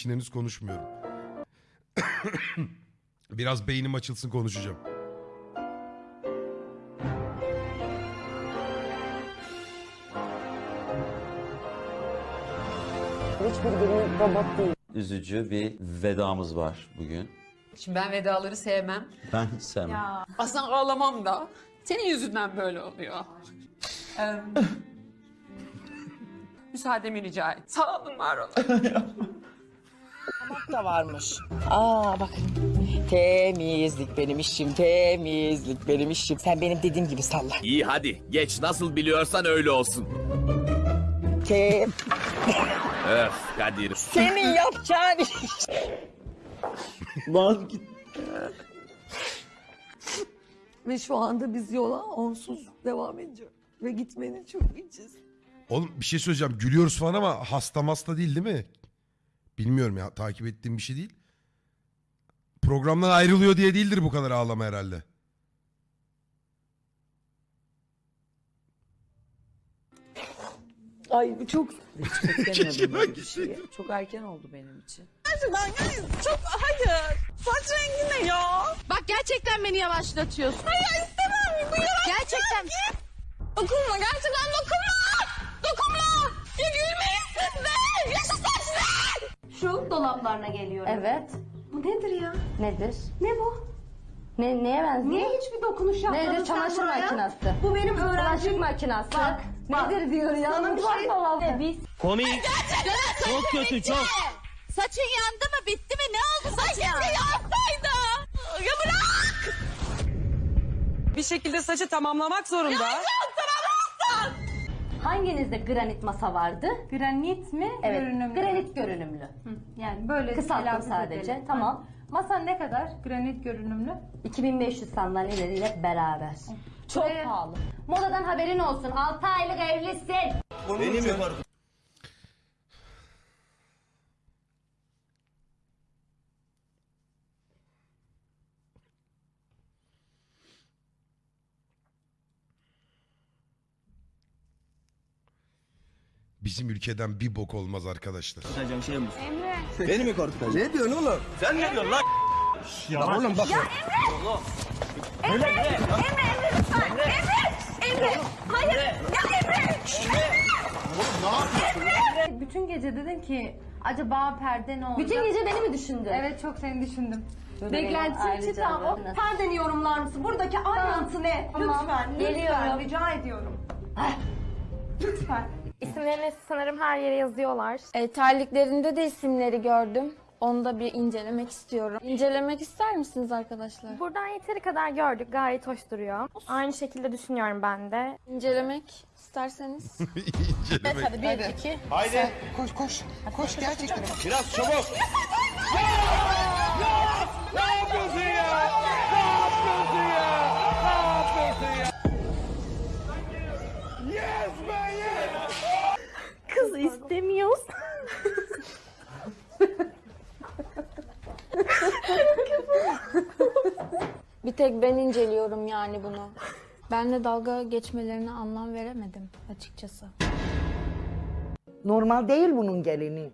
için henüz konuşmuyorum. Biraz beynim açılsın konuşacağım. Üzücü bir vedamız var bugün. Şimdi ben vedaları sevmem. Ben hiç sevmem. Aslında ağlamam da. Senin yüzünden böyle oluyor. Müsaademi rica et. Sağ olun, var olun. da varmış. Aa bakın. Temizlik benim işim, temizlik benim işim. Sen benim dediğim gibi salla. İyi hadi geç nasıl biliyorsan öyle olsun. Tem Öf Kadir. Senin yapacağın iş. Lan git. Ve şu anda biz yola onsuz devam ediyor. Ve gitmenin çok içiz. Oğlum bir şey söyleyeceğim. Gülüyoruz falan ama hasta hasta değil değil mi? Bilmiyorum ya takip ettiğim bir şey değil. Programdan ayrılıyor diye değildir bu kadar ağlama herhalde. Ay bu çok Keşke ben. Çok erken oldu benim için. Bak gerçekten beni yavaşlatıyorsun. Hayır istemem. Bu Gerçekten. Dokunma gerçekten. Dokunma. Dolaplarına geliyorum. Evet. Bu nedir ya? Nedir? Ne bu? Ne, neye benziyor? Niye hiçbir dokunuş yapmadın Nedir? sen Çamaşır buraya? makinesi. Bu benim Bulaşık öğrencim. makinesi. Bak, bak. Nedir diyor ya? Sana bir Mutfak şey- dolabı. Biz. Komik. Çok kötü çok. Saçın yandı mı? Bitti mi? Ne oldu saçın? Saçın yansaydı. Ya bırak. Bir şekilde saçı tamamlamak zorunda. Hanginizde granit masa vardı? Granit mi? Evet. Görünümlü. Granit görünümlü. Yani böyle Kısalttım telaffuz sadece. edelim. Tamam. Masa ne kadar? Granit görünümlü. 2500 sandalyeleriyle beraber. Çok Buraya- pahalı. Modadan haberin olsun. 6 aylık evlisin. Bizim ülkeden bir bok olmaz arkadaşlar. Beni mi korkutacaksın? Ne diyorsun oğlum? Sen ne diyorsun lan? Ya oğlum bak. Bütün gece dedin ki acaba perde ne olacak? Bütün gece beni mi düşündün? Evet çok seni düşündüm. Beklentisi Beklentisi tam o perdeni yorumlar mısın? Buradaki ayrıntı ne? Lütfen, geliyorum. lütfen rica ediyorum. Lütfen. İsimlerini sanırım her yere yazıyorlar. E, terliklerinde de isimleri gördüm. Onu da bir incelemek istiyorum. İncelemek ister misiniz arkadaşlar? Buradan yeteri kadar gördük. Gayet hoş duruyor. Aynı şekilde düşünüyorum ben de. İncelemek isterseniz. İncelemek. Hadi bir, iki. Haydi. Koş koş. Koş gerçekten. Biraz çabuk. Ne yapıyorsun ya? Ne yapıyorsun ya? Ne yapıyorsun ya? Yes. Kız istemiyoruz. bir tek ben inceliyorum yani bunu. Benle dalga geçmelerine anlam veremedim açıkçası. Normal değil bunun gelini.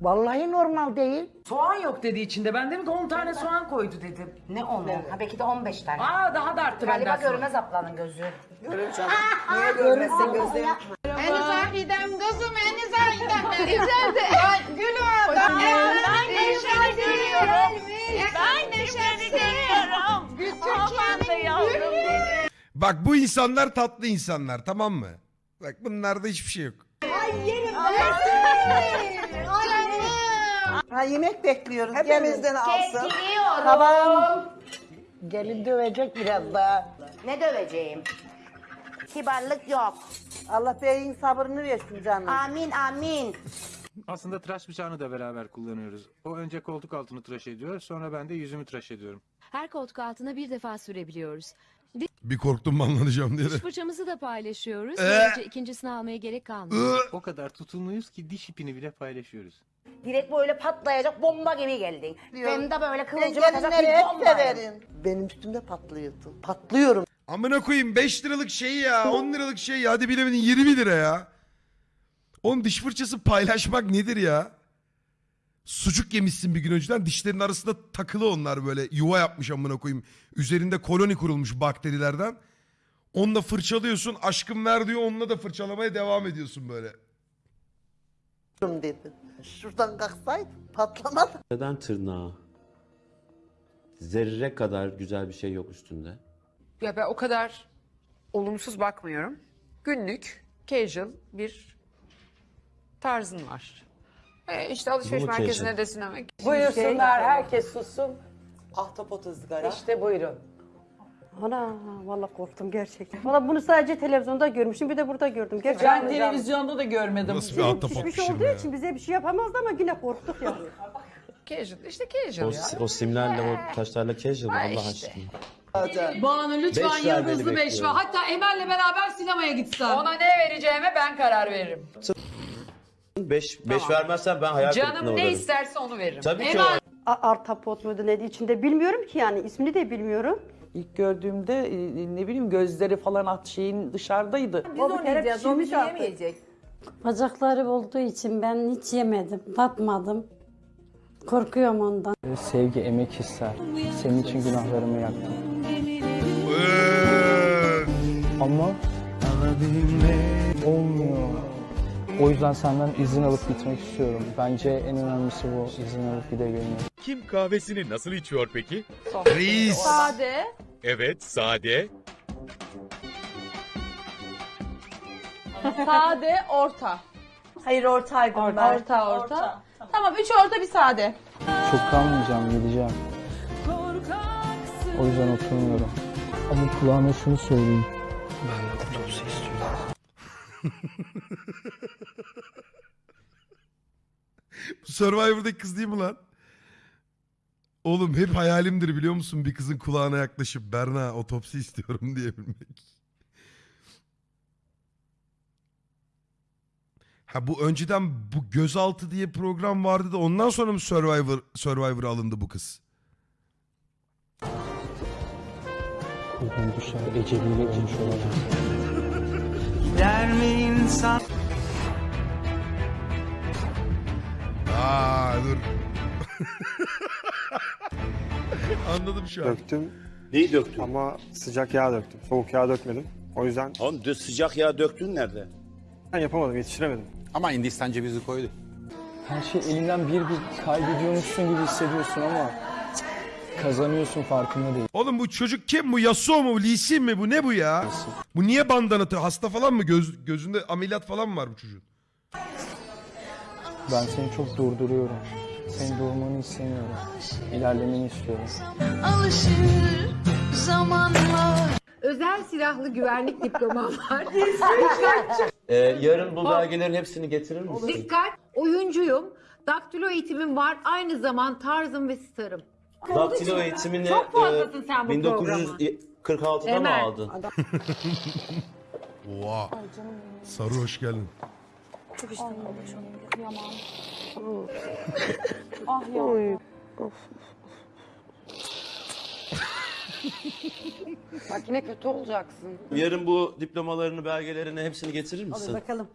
Vallahi normal değil. Soğan yok dedi içinde. Ben dedim ki 10 tane soğan koydu dedim. Ne onu? Ha belki de 15 tane. Aa daha da arttı benden Galiba sonra. görmez ablanın gözü. Görür canım. Niye görmezsin gözü? En zahidem kızım, en zahidem. Güzeldi. Ay gülüm. Ben neşeli görüyorum. Ben neşeli görüyorum. Da yavrum. Bak bu insanlar tatlı insanlar tamam mı? Bak bunlarda hiçbir şey yok. Ha yemek bekliyoruz. Hepimizden alsın. Kekiliyorum. Tamam. Gelin dövecek biraz daha. Ne döveceğim? Kibarlık yok. Allah beyin sabrını versin canım. Amin amin. Aslında tıraş bıçağını da beraber kullanıyoruz. O önce koltuk altını tıraş ediyor, sonra ben de yüzümü tıraş ediyorum. Her koltuk altına bir defa sürebiliyoruz. Bir korktum banlanacağım diye. de. Fırçamızı da paylaşıyoruz. Ee? Böylece ikincisini almaya gerek kalmıyor. Iı. O kadar tutumluyuz ki diş ipini bile paylaşıyoruz. Direkt böyle patlayacak bomba gibi geldin. Hem de böyle kıvılcım atacak gelinleri bir hep bomba. severim. Benim üstümde patlıyordu. Patlıyorum. Amına koyayım 5 liralık şey ya 10 liralık şey ya hadi bilemedin 20 lira ya. Oğlum diş fırçası paylaşmak nedir ya? Sucuk yemişsin bir gün önceden dişlerin arasında takılı onlar böyle yuva yapmış amına koyayım. Üzerinde koloni kurulmuş bakterilerden. Onunla fırçalıyorsun aşkım ver diyor onunla da fırçalamaya devam ediyorsun böyle. dedi. Şuradan kalksaydı patlamadı. Neden tırnağı? Zerre kadar güzel bir şey yok üstünde. Ya ben o kadar olumsuz bakmıyorum. Günlük, casual bir tarzın var. E işte alışveriş Bu mu merkezine casual? de sinemek. Buyursunlar herkes sussun. Ahtapot ızgara. İşte buyurun. Ana vallahi korktum gerçekten. Valla bunu sadece televizyonda görmüştüm bir de burada gördüm. Gerçekten Ben televizyonda da görmedim. Nasıl bir ahtapot pişmiş pişirme olduğu ya. için bize bir şey yapamazdı ama yine korktuk yani. Casual, işte O, casual ya. o simlerle o taşlarla casual Ha, Allah işte. aşkına. Banu lütfen Beş ver beni yıldızlı beş ver. bekliyorum. Hatta Emel'le beraber sinemaya gitsen. Ona ne vereceğime ben karar veririm. 5 5 vermezsen ben hayal kırıklığına Canım ne uğrarım. isterse onu veririm. Tabii ki o. A- Artapot muydu neydi içinde bilmiyorum ki yani ismini de bilmiyorum. İlk gördüğümde e, ne bileyim gözleri falan at şeyin dışarıdaydı. Biz onu yiyeceğiz, o bizi yemeyecek. Bacakları olduğu için ben hiç yemedim, tatmadım. Korkuyorum ondan. Sevgi emek ister. Senin için günahlarımı yaktım. Ama olmuyor. O yüzden senden izin alıp gitmek istiyorum. Bence en önemlisi bu. izin alıp gidebilmek. Kim kahvesini nasıl içiyor peki? Reis. Sade. Evet, sade. Sade, orta. Hayır ortaydım Orta, orta, orta. Tamam, üç orta bir sade. Çok kalmayacağım, gideceğim. O yüzden oturmuyorum. Ama kulağına şunu söyleyeyim. Ben istiyorum. Bu Survivor'daki kız değil mi lan? Oğlum hep hayalimdir biliyor musun bir kızın kulağına yaklaşıp Berna otopsi istiyorum diyebilmek. Ha bu önceden bu gözaltı diye program vardı da ondan sonra mı Survivor Survivor alındı bu kız? Kulağım düşer, eceliyle ölmüş olacak. Aa dur. Anladım şu an. Döktüm Neyi döktün? ama sıcak yağ döktüm. Soğuk yağ dökmedim. O yüzden Oğlum sıcak yağ döktün nerede? ben yapamadım, yetiştiremedim. Ama Hindistan cevizi koydu. Her şey elinden bir bir kaybediyormuşsun gibi hissediyorsun ama kazanıyorsun farkında değil. Oğlum bu çocuk kim bu? Yasuo mu? Lee Sin mi? Bu ne bu ya? Bu niye bandana atıyor? Hasta falan mı? Göz, gözünde ameliyat falan mı var bu çocuğun? Ben seni çok durduruyorum. Senin durmanı istemiyorum. İlerlemeni istiyorum. Alışır zamanla. Özel silahlı güvenlik diplomam var. Ee, yarın bu belgelerin hepsini getirir misin? Dikkat, oyuncuyum. Daktilo eğitimim var. Aynı zaman tarzım ve starım. Daktilo eğitimini Çok fazlasın sen bu 1946'da mı Emel. aldın? Oha. Sarı hoş geldin. Çok iştahım Kıyamam. ah ya. Bak yine kötü olacaksın. Yarın bu diplomalarını, belgelerini hepsini getirir misin? Bakalım.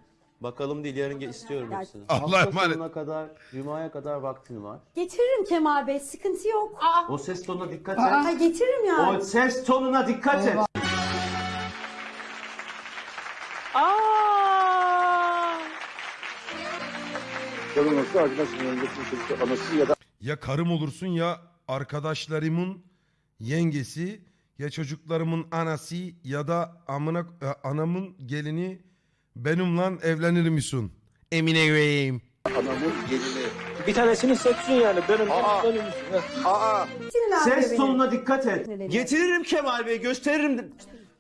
Bakalım değil, yarın ge- istiyorum hepsini. Allah'a Hafta emanet. sonuna kadar, Cuma'ya kadar vaktin var. Getiririm Kemal Bey, sıkıntı yok. O ses tonuna dikkat et. getiririm yani. O ses tonuna dikkat et. Ya karım olursun ya arkadaşlarımın yengesi ya çocuklarımın anası ya da amına e, anamın gelini benimle evlenir misin? Emine Bey'im. Bir tanesini seçsin yani. Benim Aa, Ses tonuna dikkat et. Getiririm Kemal Bey, gösteririm.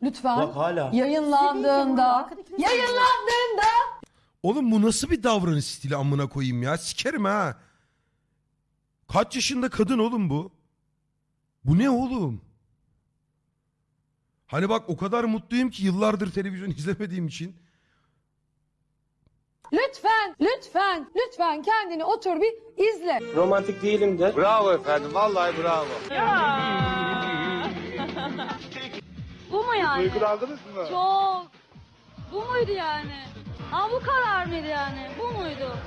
Lütfen. Bak hala. Yayınlandığında, yayınlandığında Oğlum bu nasıl bir davranış stili amına koyayım ya? Sikerim ha. Kaç yaşında kadın oğlum bu? Bu ne oğlum? Hani bak o kadar mutluyum ki yıllardır televizyon izlemediğim için. Lütfen, lütfen, lütfen kendini otur bir izle. romantik değilim de. bravo efendim, vallahi bravo. Bu mu yani? Duygulandınız mı? Çok. Bu muydu yani? Ha bu karar mıydı yani? Bu muydu?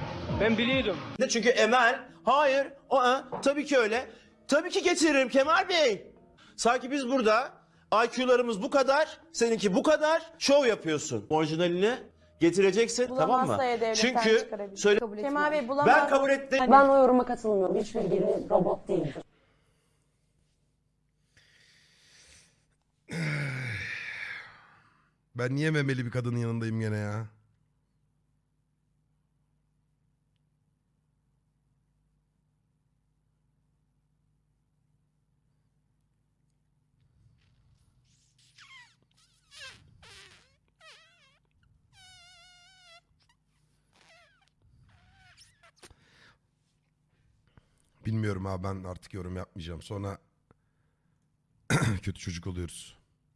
Ben biliyordum. Çünkü Emel, hayır, o tabii ki öyle. Tabii ki getiririm Kemal Bey. Sanki biz burada IQ'larımız bu kadar, seninki bu kadar, şov yapıyorsun. Orijinalini getireceksin tamam mı? Çünkü söyle Kemal Bey bulamaz. ben kabul ettim. Ben o yoruma katılmıyorum. Hiçbir gelin robot değildir. Ben niye memeli bir kadının yanındayım gene ya? Bilmiyorum abi ben artık yorum yapmayacağım. Sonra kötü çocuk oluyoruz.